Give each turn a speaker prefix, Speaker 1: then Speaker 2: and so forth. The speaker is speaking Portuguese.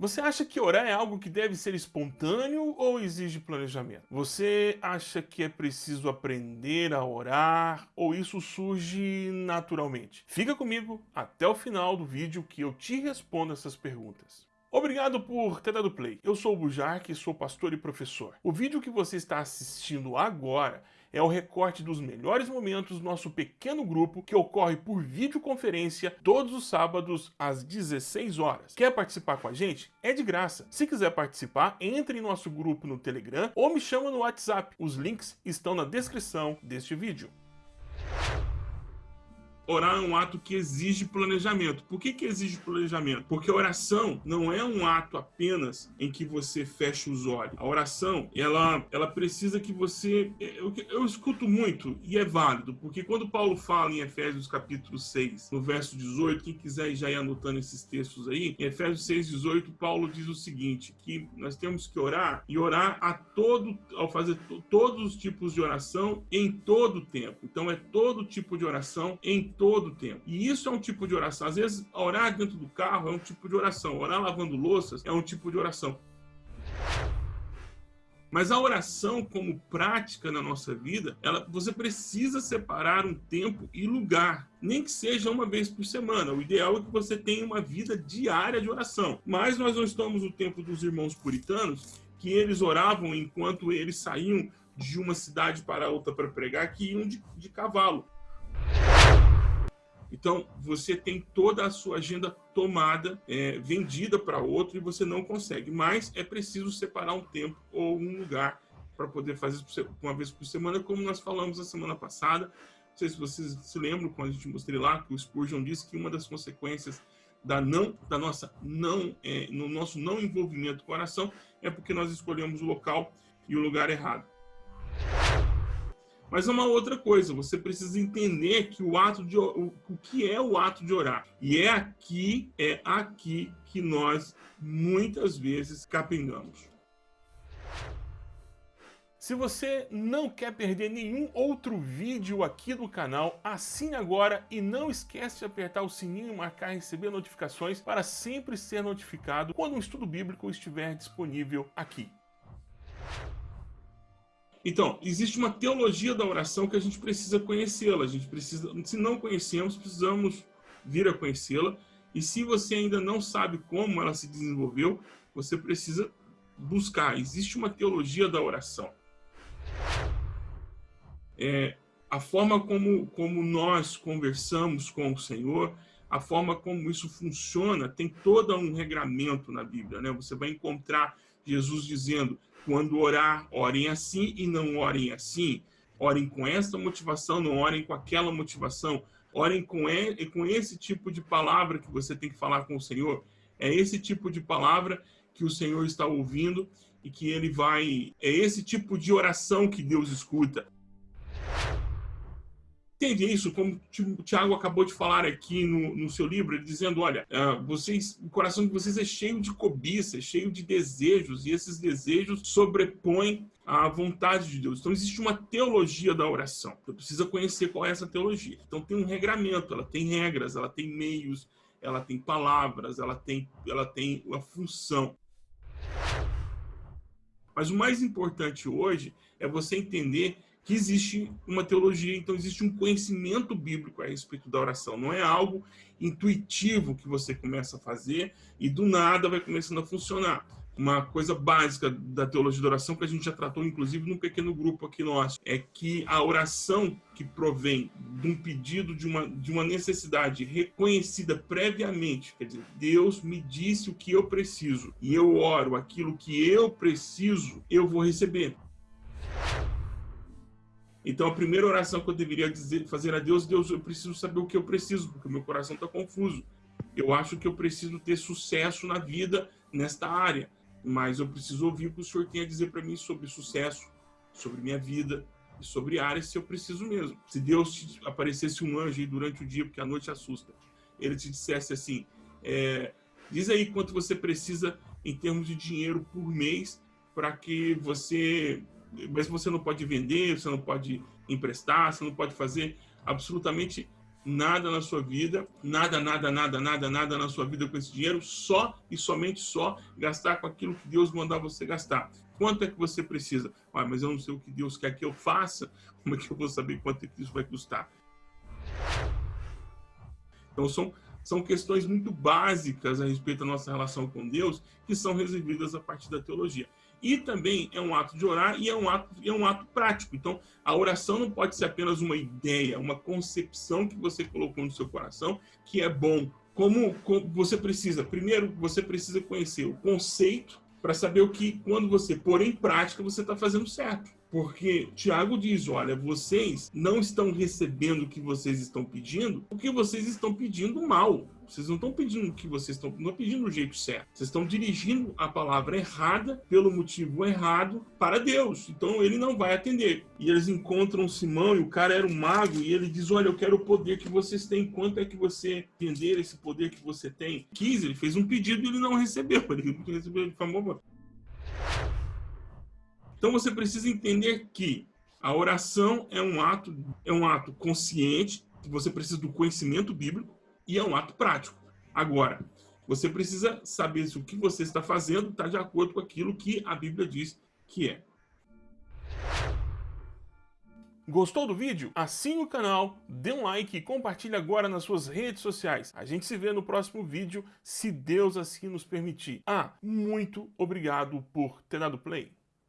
Speaker 1: Você acha que orar é algo que deve ser espontâneo ou exige planejamento? Você acha que é preciso aprender a orar ou isso surge naturalmente? Fica comigo até o final do vídeo que eu te respondo essas perguntas. Obrigado por ter dado play. Eu sou o Bujark, sou pastor e professor. O vídeo que você está assistindo agora é o recorte dos melhores momentos do nosso pequeno grupo que ocorre por videoconferência todos os sábados às 16 horas. Quer participar com a gente? É de graça. Se quiser participar, entre em nosso grupo no Telegram ou me chama no WhatsApp. Os links estão na descrição deste vídeo. Orar é um ato que exige planejamento. Por que, que exige planejamento? Porque a oração não é um ato apenas em que você fecha os olhos. A oração, ela, ela precisa que você... Eu, eu escuto muito e é válido, porque quando Paulo fala em Efésios capítulo 6, no verso 18, quem quiser já ir anotando esses textos aí, em Efésios 6, 18, Paulo diz o seguinte, que nós temos que orar e orar a todo, ao fazer todos os tipos de oração em todo o tempo. Então é todo tipo de oração em todo o tempo. E isso é um tipo de oração. Às vezes, orar dentro do carro é um tipo de oração. Orar lavando louças é um tipo de oração. Mas a oração como prática na nossa vida, ela, você precisa separar um tempo e lugar, nem que seja uma vez por semana. O ideal é que você tenha uma vida diária de oração. Mas nós não estamos no tempo dos irmãos puritanos, que eles oravam enquanto eles saíam de uma cidade para outra para pregar, que iam de, de cavalo. Então, você tem toda a sua agenda tomada, é, vendida para outro e você não consegue. Mas é preciso separar um tempo ou um lugar para poder fazer uma vez por semana, como nós falamos a semana passada. Não sei se vocês se lembram, quando a gente mostrei lá, que o Spurgeon disse que uma das consequências da não da nossa não é, no nosso não envolvimento com a oração é porque nós escolhemos o local e o lugar errado. Mas é uma outra coisa, você precisa entender que o ato de o, o que é o ato de orar. E é aqui, é aqui que nós muitas vezes capengamos. Se você não quer perder nenhum outro vídeo aqui do canal, assine agora e não esquece de apertar o sininho e marcar receber notificações para sempre ser notificado quando um estudo bíblico estiver disponível aqui. Então, existe uma teologia da oração que a gente precisa conhecê-la. A gente precisa, se não conhecemos, precisamos vir a conhecê-la. E se você ainda não sabe como ela se desenvolveu, você precisa buscar. Existe uma teologia da oração. É, a forma como, como nós conversamos com o Senhor, a forma como isso funciona, tem todo um regramento na Bíblia. Né? Você vai encontrar Jesus dizendo quando orar, orem assim e não orem assim. Orem com essa motivação, não orem com aquela motivação. Orem com, e, com esse tipo de palavra que você tem que falar com o Senhor. É esse tipo de palavra que o Senhor está ouvindo e que ele vai... É esse tipo de oração que Deus escuta entende isso, como o Tiago acabou de falar aqui no, no seu livro, dizendo, olha, uh, vocês, o coração de vocês é cheio de cobiça, é cheio de desejos, e esses desejos sobrepõem a vontade de Deus. Então existe uma teologia da oração. Você precisa conhecer qual é essa teologia. Então tem um regramento, ela tem regras, ela tem meios, ela tem palavras, ela tem, ela tem uma função. Mas o mais importante hoje é você entender que existe uma teologia, então existe um conhecimento bíblico a respeito da oração. Não é algo intuitivo que você começa a fazer e do nada vai começando a funcionar. Uma coisa básica da teologia da oração, que a gente já tratou, inclusive, num pequeno grupo aqui nosso, é que a oração que provém de um pedido, de uma, de uma necessidade reconhecida previamente, quer dizer, Deus me disse o que eu preciso e eu oro aquilo que eu preciso, eu vou receber. Então, a primeira oração que eu deveria dizer, fazer a Deus, Deus, eu preciso saber o que eu preciso, porque o meu coração está confuso. Eu acho que eu preciso ter sucesso na vida nesta área, mas eu preciso ouvir o que o Senhor tem a dizer para mim sobre sucesso, sobre minha vida e sobre áreas se eu preciso mesmo. Se Deus aparecesse um anjo aí durante o dia, porque a noite assusta, ele te dissesse assim, é, diz aí quanto você precisa em termos de dinheiro por mês para que você mas você não pode vender, você não pode emprestar, você não pode fazer absolutamente nada na sua vida, nada, nada, nada, nada, nada na sua vida com esse dinheiro, só e somente só gastar com aquilo que Deus mandar você gastar. Quanto é que você precisa? Ah, mas eu não sei o que Deus quer que eu faça, como é que eu vou saber quanto é que isso vai custar? Então são, são questões muito básicas a respeito da nossa relação com Deus que são resolvidas a partir da teologia. E também é um ato de orar e é um ato, é um ato prático. Então, a oração não pode ser apenas uma ideia, uma concepção que você colocou no seu coração, que é bom. Como, como você precisa? Primeiro, você precisa conhecer o conceito para saber o que, quando você pôr em prática, você está fazendo certo. Porque Tiago diz, olha, vocês não estão recebendo o que vocês estão pedindo, porque vocês estão pedindo mal. Vocês não estão pedindo o que vocês estão, não pedindo do jeito certo. Vocês estão dirigindo a palavra errada, pelo motivo errado, para Deus. Então ele não vai atender. E eles encontram Simão, e o cara era um mago, e ele diz, olha, eu quero o poder que vocês têm. Quanto é que você entender esse poder que você tem? Quis, ele fez um pedido e ele não recebeu. Ele não recebeu, ele falou, então você precisa entender que a oração é um ato, é um ato consciente, você precisa do conhecimento bíblico e é um ato prático. Agora, você precisa saber se o que você está fazendo está de acordo com aquilo que a Bíblia diz que é. Gostou do vídeo? Assine o canal, dê um like e compartilhe agora nas suas redes sociais. A gente se vê no próximo vídeo, se Deus assim nos permitir. Ah, muito obrigado por ter dado play.